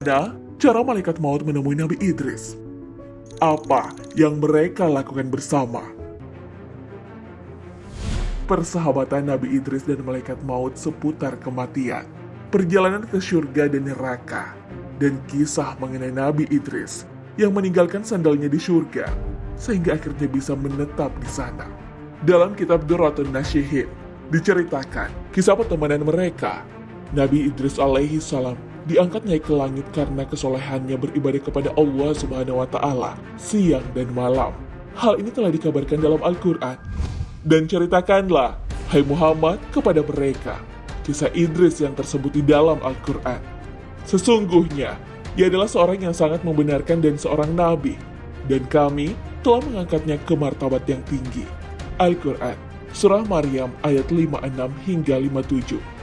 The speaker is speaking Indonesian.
Nah, cara malaikat maut menemui Nabi Idris. Apa yang mereka lakukan bersama? Persahabatan Nabi Idris dan malaikat maut seputar kematian, perjalanan ke surga dan neraka, dan kisah mengenai Nabi Idris yang meninggalkan sandalnya di surga sehingga akhirnya bisa menetap di sana. Dalam kitab Duratun Nasyihin diceritakan kisah pertemanan mereka. Nabi Idris alaihi salam diangkat naik ke langit karena kesolehannya beribadah kepada Allah Subhanahu wa taala siang dan malam. Hal ini telah dikabarkan dalam Al-Qur'an. Dan ceritakanlah, hai Muhammad, kepada mereka kisah Idris yang tersebut di dalam Al-Qur'an. Sesungguhnya, ia adalah seorang yang sangat membenarkan dan seorang nabi, dan kami telah mengangkatnya ke martabat yang tinggi. Al-Quran, Surah Maryam ayat 56 hingga 57.